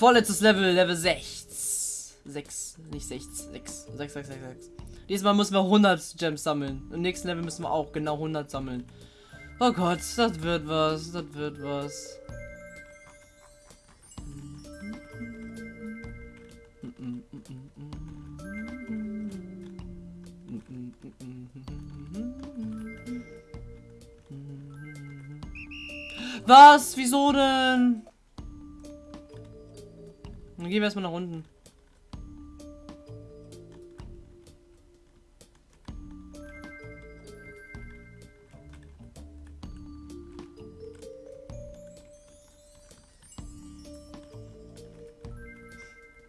Vorletztes Level, Level 6. 6, nicht 6, 6, 6, 6, 6, 6. Diesmal müssen wir 100 Gems sammeln. Im nächsten Level müssen wir auch genau 100 sammeln. Oh Gott, das wird was, das wird was. Was? Wieso denn? Dann gehen wir erstmal nach unten.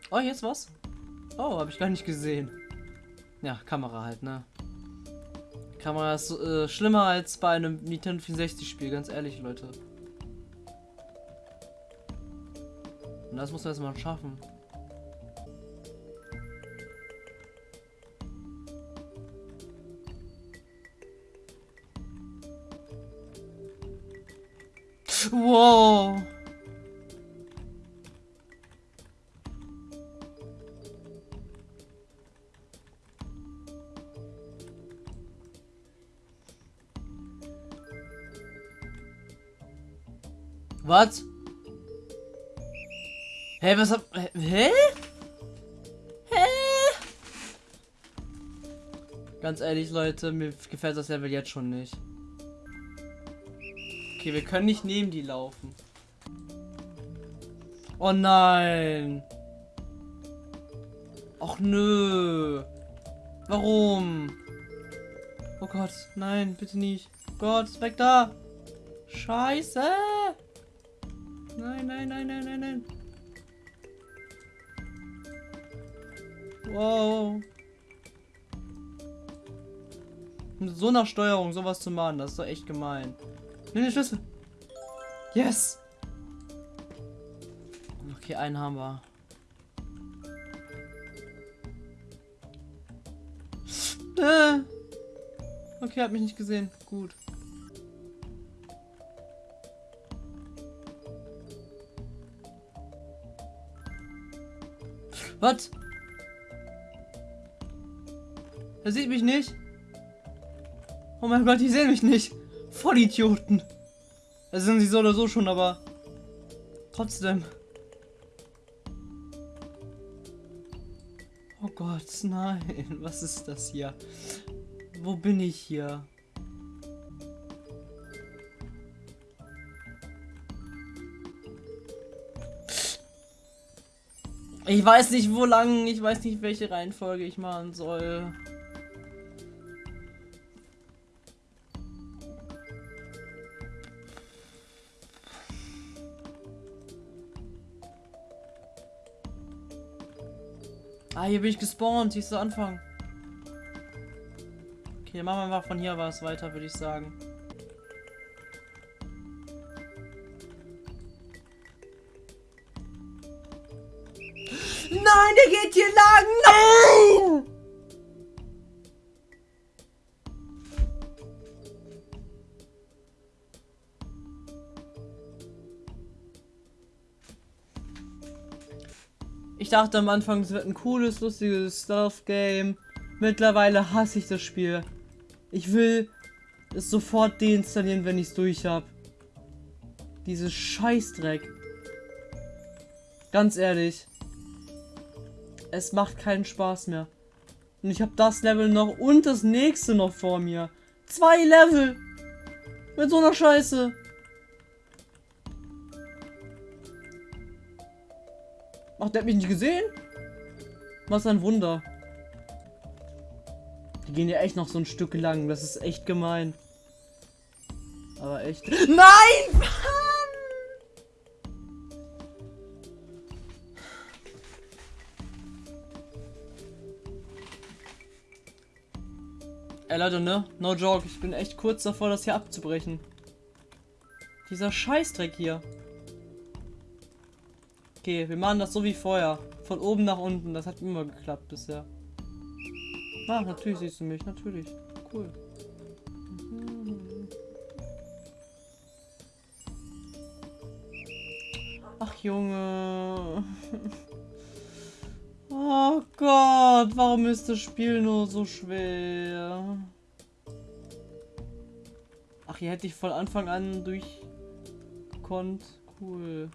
Oh, jetzt was? Oh, habe ich gar nicht gesehen. Ja, Kamera halt, ne? Kamera ist äh, schlimmer als bei einem Nintendo 64 Spiel, ganz ehrlich, Leute. Das muss man erstmal schaffen. Wow. Was? Hä, was hab... Hä? Hä? Ganz ehrlich, Leute, mir gefällt das Level jetzt schon nicht. Okay, wir können nicht neben die laufen. Oh nein. Och nö. Warum? Oh Gott, nein, bitte nicht. Gott, weg da. Scheiße. Nein, nein, nein, nein, nein, nein. Wow. Mit so einer Steuerung sowas zu machen, das ist doch echt gemein. Nimm den Schlüssel. Yes. Okay, einen haben wir. Äh. Okay, hat mich nicht gesehen. Gut. Was? Er sieht mich nicht. Oh mein Gott, die sehen mich nicht. Vollidioten. Das sind sie so oder so schon, aber trotzdem. Oh Gott, nein. Was ist das hier? Wo bin ich hier? Ich weiß nicht, wo lang, ich weiß nicht, welche Reihenfolge ich machen soll. Ah, hier bin ich gespawnt. Hier ist der Anfang. Okay, machen wir mal von hier was weiter, würde ich sagen. Nein, der geht hier lang. Nein! Dachte am Anfang, es wird ein cooles, lustiges Stealth-Game. Mittlerweile hasse ich das Spiel. Ich will es sofort deinstallieren, wenn ich es durch habe. Dieses Scheißdreck. Ganz ehrlich. Es macht keinen Spaß mehr. Und ich habe das Level noch und das nächste noch vor mir. Zwei Level. Mit so einer Scheiße. Ach, der hat mich nicht gesehen? Was ein Wunder. Die gehen ja echt noch so ein Stück lang. Das ist echt gemein. Aber echt. Nein! Ey Leute, ne? No joke. Ich bin echt kurz davor, das hier abzubrechen. Dieser Scheißdreck hier. Okay, wir machen das so wie vorher. Von oben nach unten. Das hat immer geklappt bisher. Ah, natürlich siehst du mich. Natürlich. Cool. Ach Junge. Oh Gott, warum ist das Spiel nur so schwer? Ach, hier hätte ich von Anfang an durchgekonnt. Cool.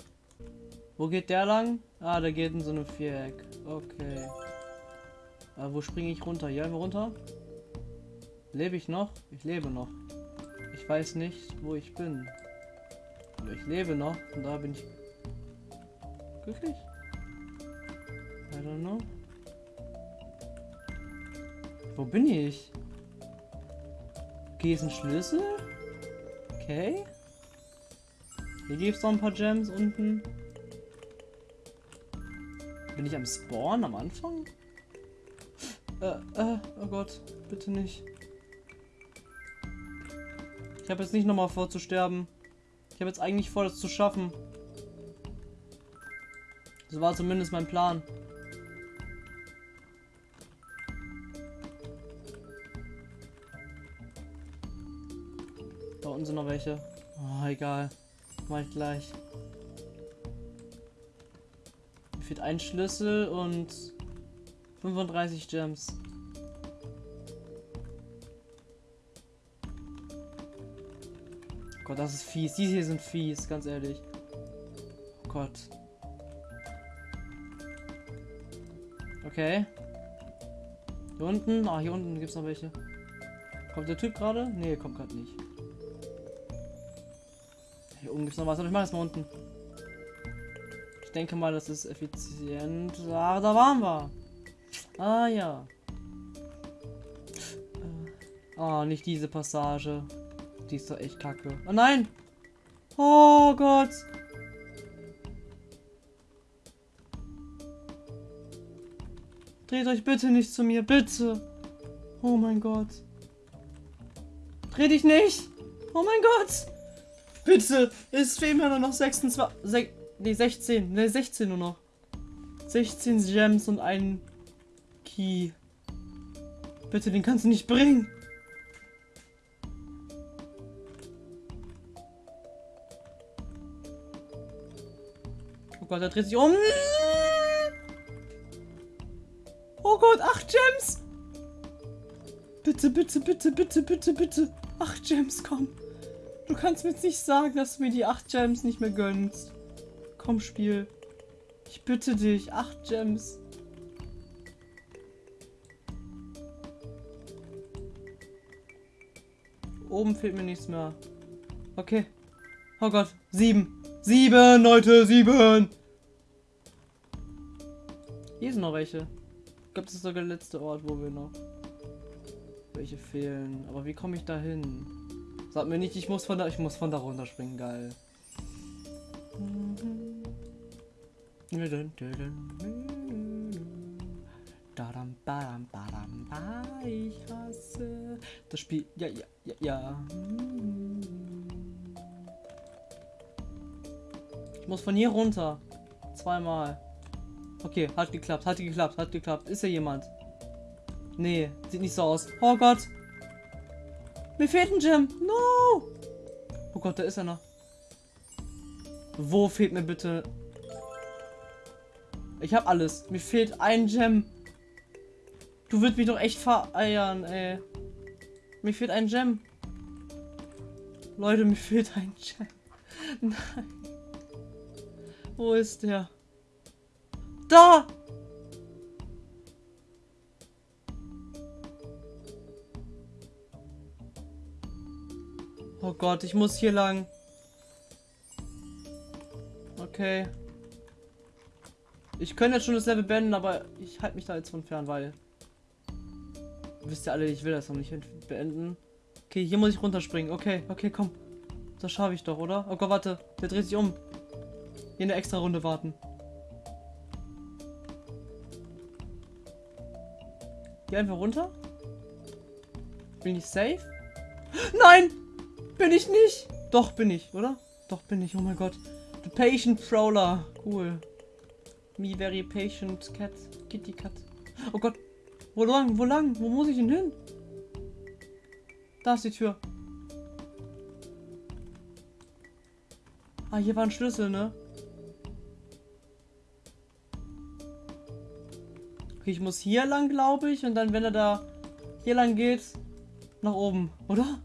Wo geht der lang? Ah, der geht in so einem Viereck. Okay. Aber wo springe ich runter? Hier einfach runter? Lebe ich noch? Ich lebe noch. Ich weiß nicht, wo ich bin. Aber ich lebe noch und da bin ich glücklich. I don't know. Wo bin ich? Okay, ist ein Schlüssel? Okay. Hier gibt es noch ein paar Gems unten. Bin ich am Spawn am Anfang? Äh, äh, oh Gott, bitte nicht. Ich habe jetzt nicht nochmal vor zu sterben. Ich habe jetzt eigentlich vor, das zu schaffen. Das war zumindest mein Plan. Da unten sind noch welche. Oh, egal. Mach ich gleich. Fehlt ein Schlüssel und 35 Gems. Gott, das ist fies. Die hier sind fies, ganz ehrlich. Oh Gott. Okay. Hier unten. Ah, hier unten gibt es noch welche. Kommt der Typ gerade? Nee, kommt gerade nicht. Hier oben gibt es noch was, aber ich mache es mal unten. Denke mal, das ist effizient. Ah, da waren wir. Ah, ja. Oh, nicht diese Passage. Die ist doch echt kacke. Oh nein! Oh Gott! Dreht euch bitte nicht zu mir, bitte! Oh mein Gott. Dreh dich nicht! Oh mein Gott! Bitte! Es fehlen mir nur noch 26. Ne, 16. Ne, 16 nur noch. 16 Gems und ein Key. Bitte, den kannst du nicht bringen. Oh Gott, er dreht sich um. Oh Gott, acht Gems. Bitte, bitte, bitte, bitte, bitte, bitte. Acht Gems, komm. Du kannst mir jetzt nicht sagen, dass du mir die acht Gems nicht mehr gönnst. Komm, Spiel. Ich bitte dich, acht Gems. Oben fehlt mir nichts mehr. Okay. Oh Gott. Sieben. Sieben, Leute. Sieben. Hier sind noch welche. Ich glaube, das ist sogar der letzte Ort, wo wir noch welche fehlen. Aber wie komme ich da hin? Sag mir nicht, ich muss von da, ich muss von da runterspringen. Geil. Ich hasse das Spiel. Ja, ja, ja, ja. Ich muss von hier runter. Zweimal. Okay, hat geklappt, hat geklappt, hat geklappt. Ist hier jemand? Nee, sieht nicht so aus. Oh Gott. Mir fehlt ein Gem. No. Oh Gott, da ist er noch. Wo fehlt mir bitte... Ich habe alles. Mir fehlt ein Gem. Du würdest mich doch echt vereiern, ey. Mir fehlt ein Gem. Leute, mir fehlt ein Gem. Nein. Wo ist der? Da! Oh Gott, ich muss hier lang. Okay. Ich könnte jetzt schon das Level beenden, aber ich halte mich da jetzt von fern, weil Wisst ihr alle, ich will das noch nicht beenden. Okay, hier muss ich runterspringen. Okay, okay, komm. Das schaffe ich doch, oder? Oh Gott, warte. Der dreht sich um. Hier eine extra Runde warten. Hier einfach runter. Bin ich safe? Nein! Bin ich nicht! Doch, bin ich, oder? Doch, bin ich. Oh mein Gott. The Patient Prowler. Cool. Me very patient cat. Kitty cat. Oh Gott. Wo lang? Wo lang? Wo muss ich denn hin? Da ist die Tür. Ah, hier war ein Schlüssel, ne? Okay, ich muss hier lang, glaube ich. Und dann, wenn er da hier lang geht, nach oben, oder?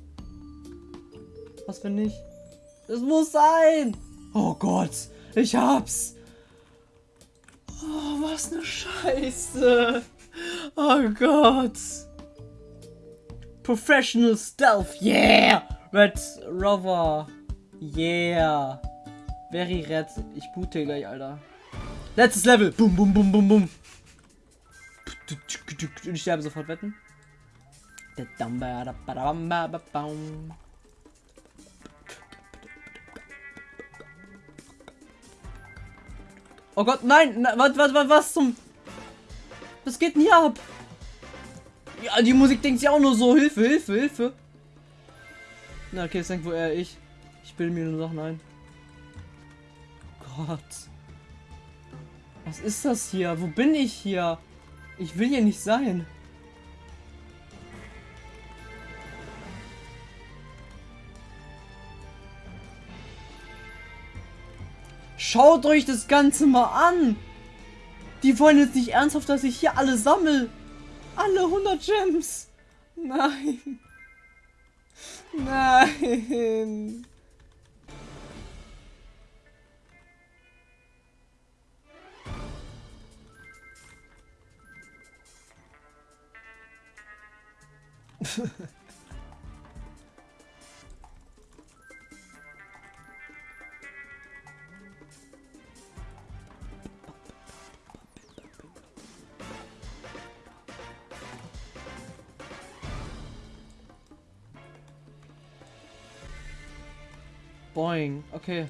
Was, wenn nicht? Es muss sein! Oh Gott, ich hab's! Oh, was eine Scheiße! Oh Gott! Professional Stealth, yeah! Red Rover, yeah! Very red. Ich boote gleich, Alter. Letztes Level! Bum, bum, bum, bum, bum! Und ich sterbe sofort, wetten? Oh Gott, nein! Was, was, was, was zum... Was geht denn hier ab? Ja, die Musik denkt sich auch nur so, Hilfe, Hilfe, Hilfe. Na, okay, es denkt wohl eher ich. Ich bilde mir nur Sachen ein. Gott. Was ist das hier? Wo bin ich hier? Ich will hier nicht sein. Schaut euch das Ganze mal an. Die wollen jetzt nicht ernsthaft, dass ich hier alle sammle. Alle 100 Gems. Nein. Nein. Boing, okay.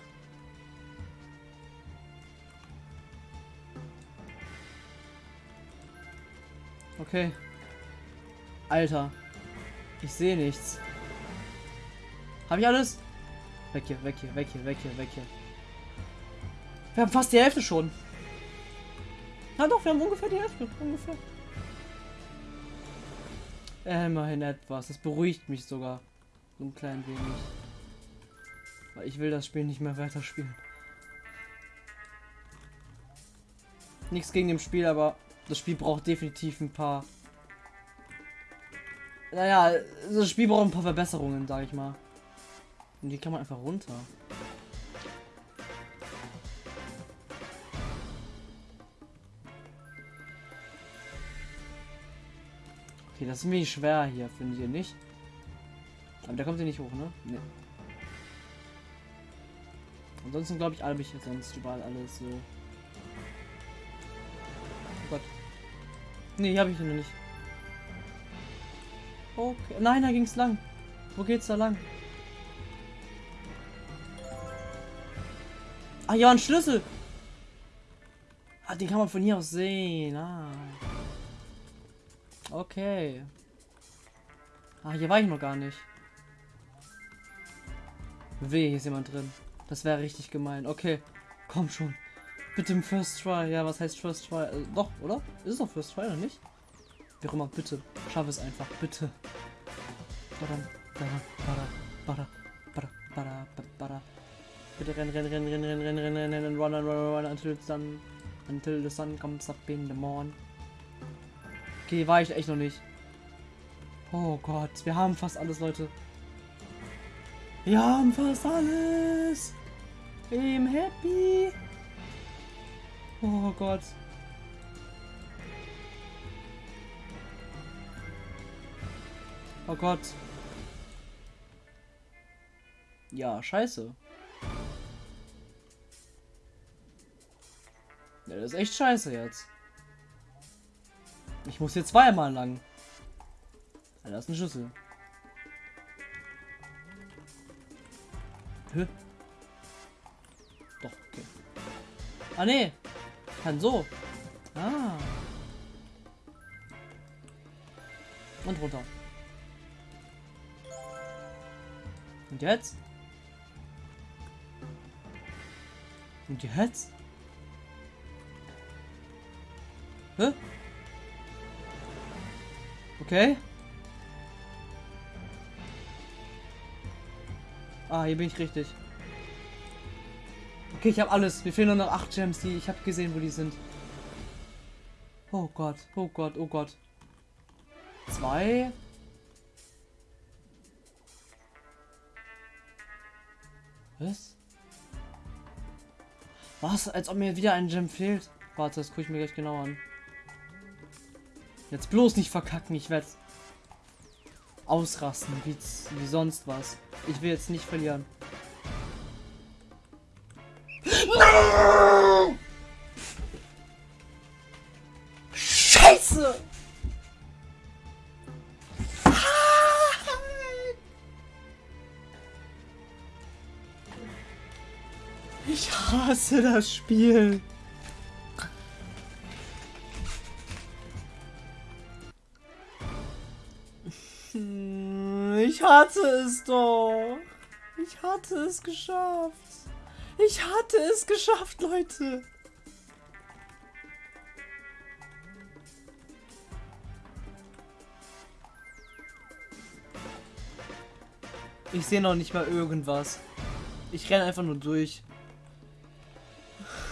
Okay. Alter. Ich sehe nichts. Habe ich alles? Weg hier, weg hier, weg hier, weg hier, weg hier. Wir haben fast die Hälfte schon. Na doch, wir haben ungefähr die Hälfte. Ungefähr. Immerhin etwas. Das beruhigt mich sogar. So ein klein wenig. Weil ich will das Spiel nicht mehr weiterspielen. Nichts gegen dem Spiel, aber das Spiel braucht definitiv ein paar naja, das Spiel braucht ein paar Verbesserungen, sag ich mal. Und die kann man einfach runter. Okay, das ist mir schwer hier, findet ihr nicht? Aber der kommt hier nicht hoch, ne? Ne. Ansonsten glaube ich, habe ich sonst überall alles so. Oh Gott. Ne, habe ich noch nicht. Okay. Nein, da ging's lang. Wo geht's da lang? Ah, ja, ein Schlüssel. Ah, den kann man von hier aus sehen. Ah. Okay. Ah, hier war ich noch gar nicht. Weh, hier ist jemand drin. Das wäre richtig gemein. Okay, komm schon. Bitte im First Try. Ja, was heißt First Try? Äh, doch, oder? Ist es doch First Try oder nicht? Wie auch immer, bitte. Schaff es einfach, bitte. Bitte rennen, rennen, rennen, rennen, rennen, rennen, rennen, rennen, run, run, run, run, until the sun, until the sun comes up in the morning. Okay, war ich echt noch nicht. Oh Gott, wir haben fast alles, Leute. Wir haben fast alles. I'm happy. Oh Gott. Oh Gott. Ja, scheiße. Ja, das ist echt scheiße jetzt. Ich muss hier zweimal lang. Ja, da ist ein Schlüssel. Hä? Ah, nee. Kann so. Ah. Und runter. Und jetzt? Und jetzt? Hä? Okay. Ah, hier bin ich richtig. Okay, ich habe alles. Wir fehlen nur noch 8 Gems, die ich habe gesehen, wo die sind. Oh Gott, oh Gott, oh Gott. Zwei. Was? Was? Als ob mir wieder ein Gem fehlt. Warte, das gucke ich mir gleich genau an. Jetzt bloß nicht verkacken, ich werde ausrasten, wie, wie sonst was. Ich will jetzt nicht verlieren. Scheiße! Ich hasse das Spiel. Ich hatte es doch. Ich hatte es geschafft. Ich hatte es geschafft, Leute. Ich sehe noch nicht mal irgendwas. Ich renne einfach nur durch.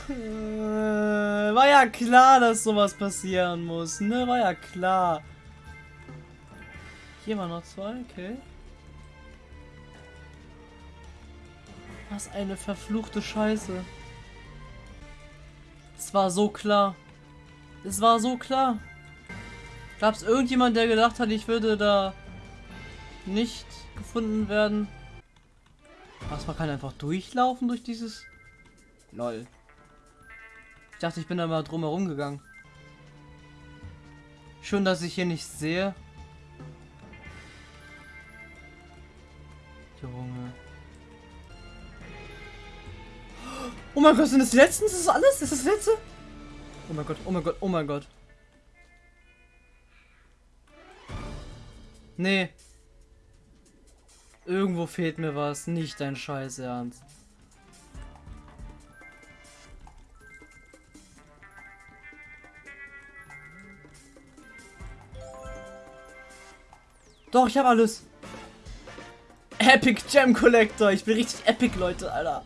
War ja klar, dass sowas passieren muss, ne? War ja klar. Hier waren noch zwei, okay. Was eine verfluchte Scheiße. Es war so klar. Es war so klar. Gab es irgendjemand, der gedacht hat, ich würde da nicht gefunden werden? Was, man kann einfach durchlaufen durch dieses... Lol. Ich dachte, ich bin da mal drum herum gegangen. Schön, dass ich hier nicht sehe. Junge. Oh mein Gott, sind das die letzten? Ist das alles? Ist das, das letzte? Oh mein Gott, oh mein Gott, oh mein Gott. Nee. Irgendwo fehlt mir was. Nicht dein Scheiß Ernst. Doch, ich habe alles. Epic Gem Collector. Ich bin richtig epic, Leute, Alter.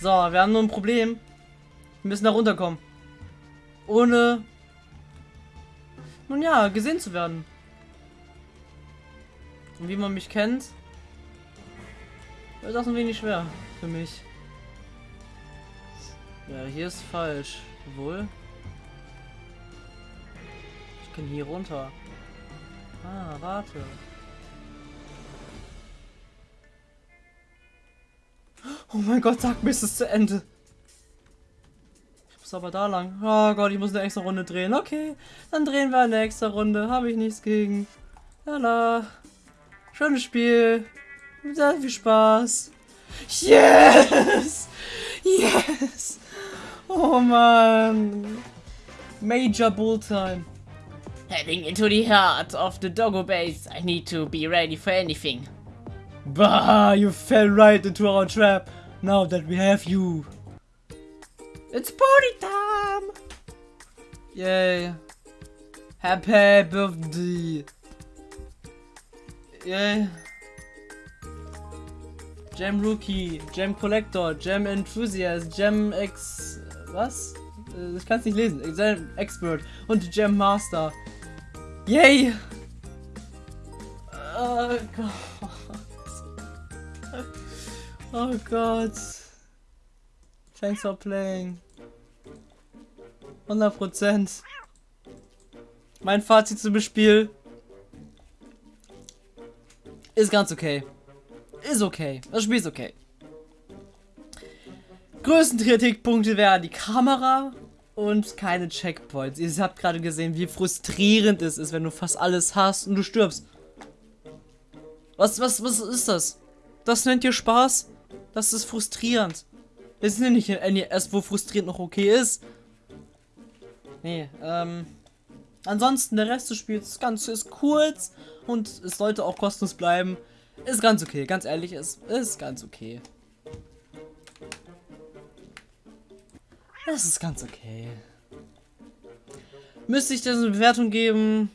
So, wir haben nur ein Problem. Wir müssen da runterkommen. Ohne... Nun ja, gesehen zu werden. Und wie man mich kennt, ist das ein wenig schwer für mich. Ja, hier ist falsch. Wohl. Ich kann hier runter. Ah, warte. Oh mein Gott, sag mir, ist es zu Ende. Ich muss aber da lang. Oh Gott, ich muss eine extra Runde drehen. Okay, dann drehen wir eine extra Runde. Habe ich nichts gegen. Lala. Schönes Spiel. Sehr viel Spaß. Yes! Yes! Oh man. Major Bull Time. Heading into the heart of the doggo base, I need to be ready for anything. Bah, you fell right into our trap. Now that we have you. It's party time! Yay. Happy birthday. Yay. Gem Rookie, Gem Collector, Gem Enthusiast, Gem X... Was? Äh, ich kann es nicht lesen. Gem Expert und Gem Master. Yay! Oh Gott. Oh Gott. Thanks for playing. 100%. Mein Fazit zum Spiel ist ganz okay. Ist okay. Das Spiel ist okay. Größten Kritikpunkte wären die Kamera und keine Checkpoints. Ihr habt gerade gesehen, wie frustrierend es ist, wenn du fast alles hast und du stirbst. Was, was, was ist das? Das nennt ihr Spaß? Das ist frustrierend. Das ist nicht ein NES, wo frustrierend noch okay ist. Nee, ähm. Ansonsten, der Rest des Spiels ist ganz ist kurz und es sollte auch kostenlos bleiben. Ist ganz okay, ganz ehrlich, ist, ist ganz okay. Das ist ganz okay. Müsste ich das eine Bewertung geben?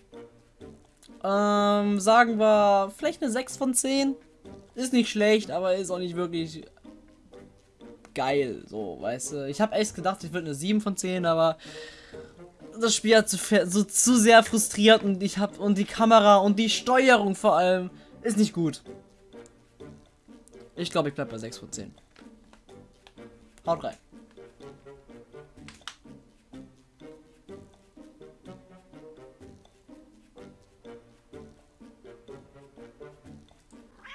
Ähm, sagen wir vielleicht eine 6 von 10. Ist nicht schlecht, aber ist auch nicht wirklich geil, so, weißt du. Ich habe echt gedacht, ich würde eine 7 von 10, aber das Spiel hat zu, so zu sehr frustriert und ich habe und die Kamera und die Steuerung vor allem ist nicht gut. Ich glaube, ich bleib bei 6 von 10. Haut rein.